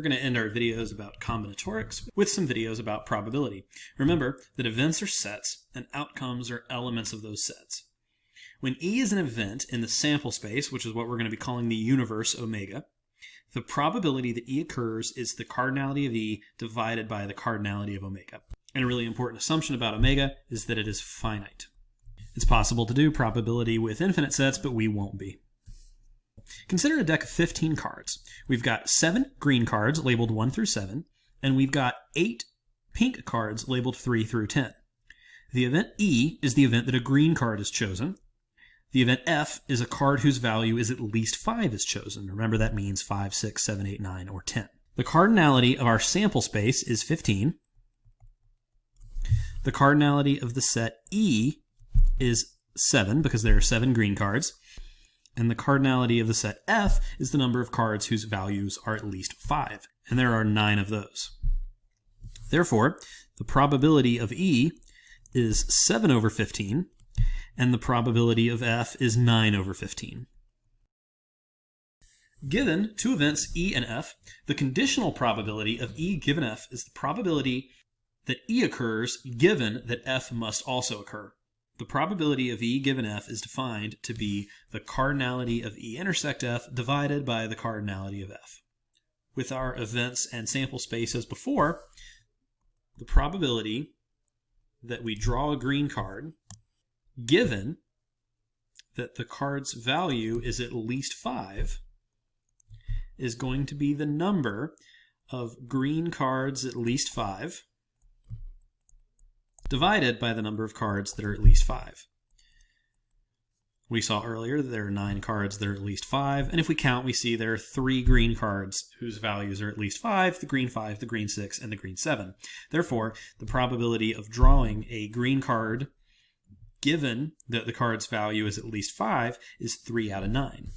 we're going to end our videos about combinatorics with some videos about probability. Remember that events are sets and outcomes are elements of those sets. When E is an event in the sample space, which is what we're going to be calling the universe omega, the probability that E occurs is the cardinality of E divided by the cardinality of omega. And a really important assumption about omega is that it is finite. It's possible to do probability with infinite sets, but we won't be. Consider a deck of 15 cards. We've got seven green cards labeled 1 through 7, and we've got eight pink cards labeled 3 through 10. The event E is the event that a green card is chosen. The event F is a card whose value is at least 5 is chosen. Remember that means 5, 6, 7, 8, 9, or 10. The cardinality of our sample space is 15. The cardinality of the set E is 7 because there are 7 green cards. And the cardinality of the set F is the number of cards whose values are at least 5. And there are 9 of those. Therefore, the probability of E is 7 over 15, and the probability of F is 9 over 15. Given two events E and F, the conditional probability of E given F is the probability that E occurs given that F must also occur. The probability of E given F is defined to be the cardinality of E intersect F divided by the cardinality of F. With our events and sample space as before, the probability that we draw a green card given that the card's value is at least 5 is going to be the number of green cards at least 5 divided by the number of cards that are at least 5. We saw earlier that there are 9 cards that are at least 5, and if we count, we see there are 3 green cards whose values are at least 5, the green 5, the green 6, and the green 7. Therefore, the probability of drawing a green card given that the card's value is at least 5 is 3 out of 9.